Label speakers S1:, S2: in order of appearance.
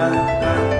S1: Bye.